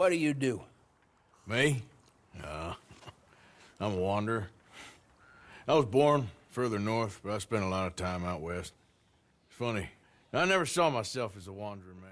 What do you do? Me? No. I'm a wanderer. I was born further north, but I spent a lot of time out west. It's funny. I never saw myself as a wandering man.